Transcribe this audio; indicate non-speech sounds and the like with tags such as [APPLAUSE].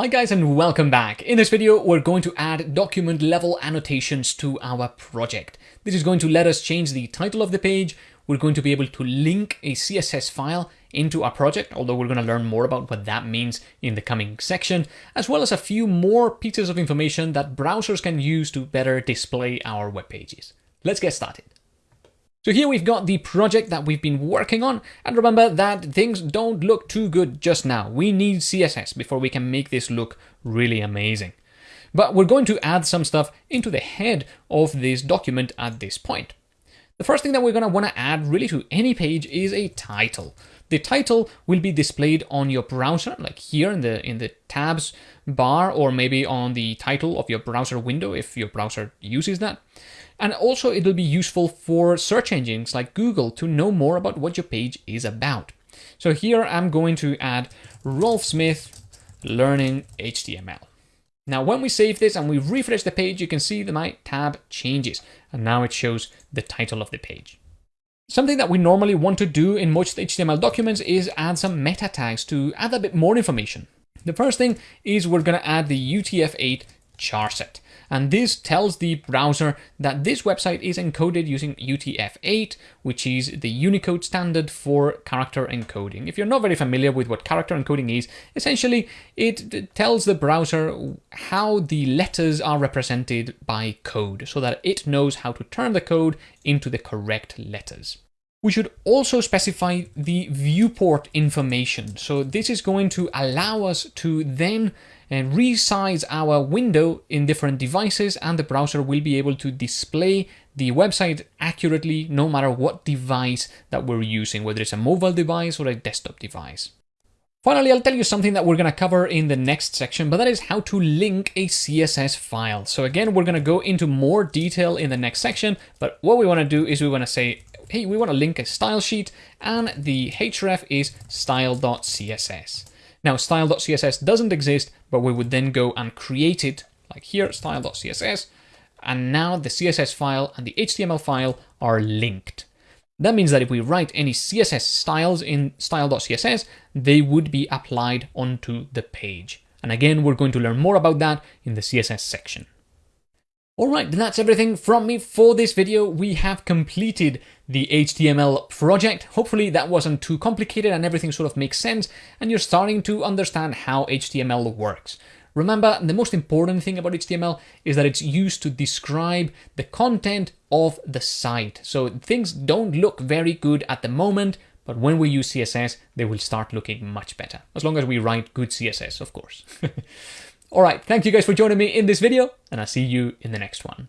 Hi guys and welcome back. In this video, we're going to add document level annotations to our project. This is going to let us change the title of the page. We're going to be able to link a CSS file into our project, although we're going to learn more about what that means in the coming section, as well as a few more pieces of information that browsers can use to better display our web pages. Let's get started. So here we've got the project that we've been working on, and remember that things don't look too good just now. We need CSS before we can make this look really amazing. But we're going to add some stuff into the head of this document at this point. The first thing that we're going to want to add really to any page is a title. The title will be displayed on your browser, like here in the in the tabs bar, or maybe on the title of your browser window if your browser uses that. And also it'll be useful for search engines like Google to know more about what your page is about. So here I'm going to add Rolf Smith learning HTML. Now, when we save this and we refresh the page, you can see that my tab changes and now it shows the title of the page. Something that we normally want to do in most HTML documents is add some meta tags to add a bit more information. The first thing is we're going to add the UTF-8 charset. And this tells the browser that this website is encoded using UTF-8, which is the Unicode standard for character encoding. If you're not very familiar with what character encoding is, essentially it tells the browser how the letters are represented by code so that it knows how to turn the code into the correct letters. We should also specify the viewport information. So this is going to allow us to then and resize our window in different devices and the browser will be able to display the website accurately no matter what device that we're using, whether it's a mobile device or a desktop device. Finally, I'll tell you something that we're going to cover in the next section, but that is how to link a CSS file. So again, we're going to go into more detail in the next section, but what we want to do is we want to say, hey, we want to link a style sheet and the href is style.css. Now style.css doesn't exist, but we would then go and create it like here, style.css. And now the CSS file and the HTML file are linked. That means that if we write any CSS styles in style.css, they would be applied onto the page. And again, we're going to learn more about that in the CSS section. Alright, that's everything from me for this video. We have completed the HTML project. Hopefully that wasn't too complicated and everything sort of makes sense and you're starting to understand how HTML works. Remember, the most important thing about HTML is that it's used to describe the content of the site. So things don't look very good at the moment, but when we use CSS, they will start looking much better. As long as we write good CSS, of course. [LAUGHS] All right, thank you guys for joining me in this video, and I'll see you in the next one.